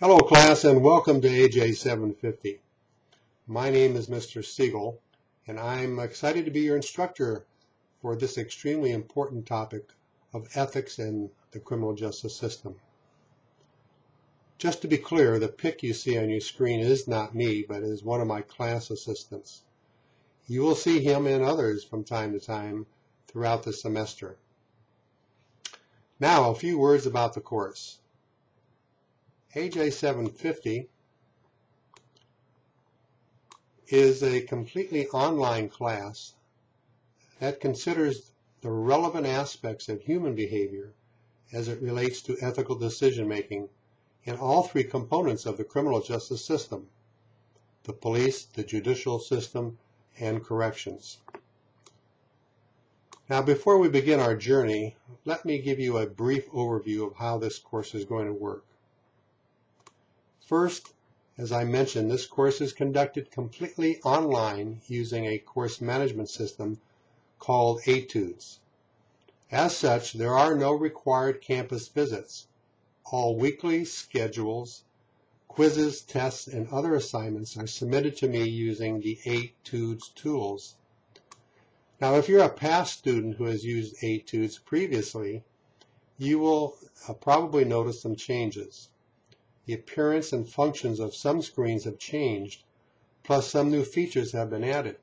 Hello class and welcome to AJ 750. My name is Mr. Siegel and I'm excited to be your instructor for this extremely important topic of ethics in the criminal justice system. Just to be clear, the pic you see on your screen is not me, but is one of my class assistants. You will see him and others from time to time throughout the semester. Now, a few words about the course. AJ 750 is a completely online class that considers the relevant aspects of human behavior as it relates to ethical decision making in all three components of the criminal justice system, the police, the judicial system, and corrections. Now before we begin our journey, let me give you a brief overview of how this course is going to work. First, as I mentioned, this course is conducted completely online using a course management system called Etudes. As such, there are no required campus visits. All weekly schedules, quizzes, tests, and other assignments are submitted to me using the Etudes tools. Now, if you're a past student who has used Etudes previously, you will uh, probably notice some changes the appearance and functions of some screens have changed, plus some new features have been added.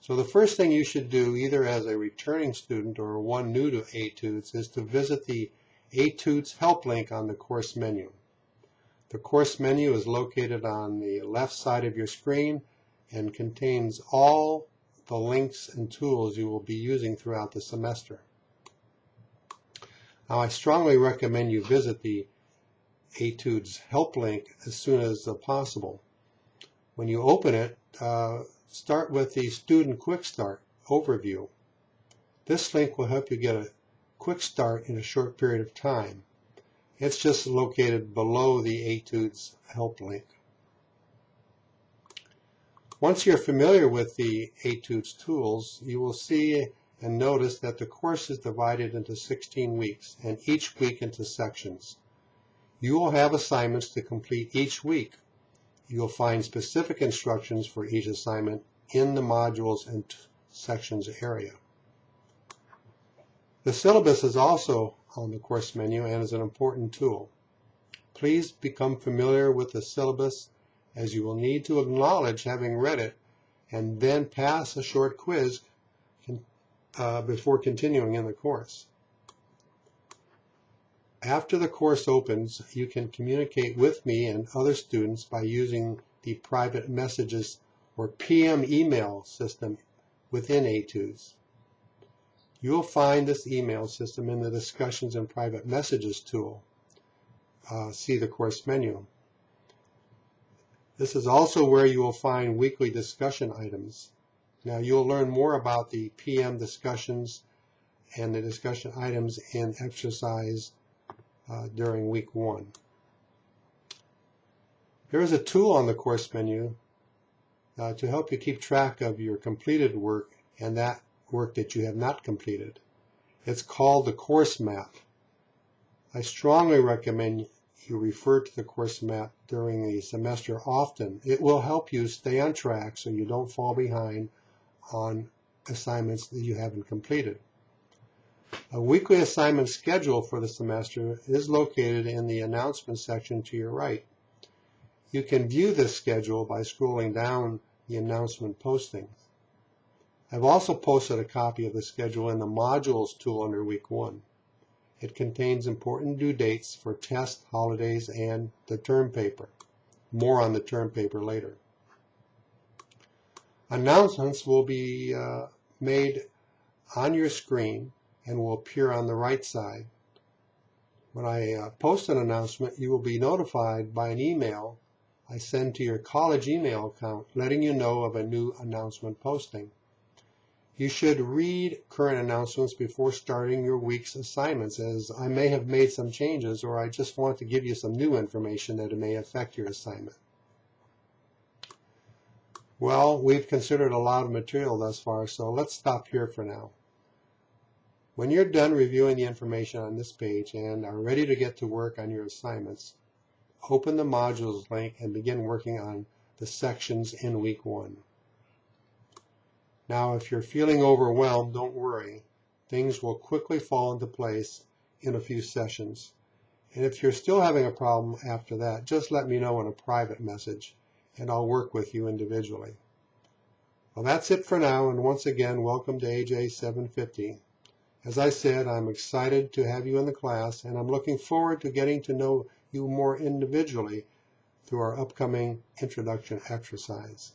So the first thing you should do, either as a returning student or one new to Etudes, is to visit the Etudes help link on the course menu. The course menu is located on the left side of your screen and contains all the links and tools you will be using throughout the semester. Now I strongly recommend you visit the Etudes help link as soon as possible. When you open it, uh, start with the Student Quick Start overview. This link will help you get a quick start in a short period of time. It's just located below the Etudes help link. Once you're familiar with the Etudes tools, you will see and notice that the course is divided into 16 weeks and each week into sections. You will have assignments to complete each week. You will find specific instructions for each assignment in the modules and sections area. The syllabus is also on the course menu and is an important tool. Please become familiar with the syllabus as you will need to acknowledge having read it and then pass a short quiz uh, before continuing in the course. After the course opens, you can communicate with me and other students by using the private messages or PM email system within Etudes. You will find this email system in the Discussions and Private Messages tool. Uh, see the course menu. This is also where you will find weekly discussion items. Now you'll learn more about the PM discussions and the discussion items in exercise uh, during week one. There is a tool on the course menu uh, to help you keep track of your completed work and that work that you have not completed. It's called the course map. I strongly recommend you refer to the course map during the semester often. It will help you stay on track so you don't fall behind on assignments that you haven't completed. A weekly assignment schedule for the semester is located in the announcement section to your right. You can view this schedule by scrolling down the announcement postings. I've also posted a copy of the schedule in the modules tool under week one. It contains important due dates for tests, holidays, and the term paper. More on the term paper later. Announcements will be uh, made on your screen and will appear on the right side. When I uh, post an announcement, you will be notified by an email I send to your college email account letting you know of a new announcement posting. You should read current announcements before starting your week's assignments as I may have made some changes or I just want to give you some new information that may affect your assignment. Well, we've considered a lot of material thus far, so let's stop here for now. When you're done reviewing the information on this page and are ready to get to work on your assignments, open the modules link and begin working on the sections in week one. Now, if you're feeling overwhelmed, don't worry. Things will quickly fall into place in a few sessions. And if you're still having a problem after that, just let me know in a private message and I'll work with you individually. Well, that's it for now, and once again, welcome to AJ 750. As I said, I'm excited to have you in the class, and I'm looking forward to getting to know you more individually through our upcoming introduction exercise.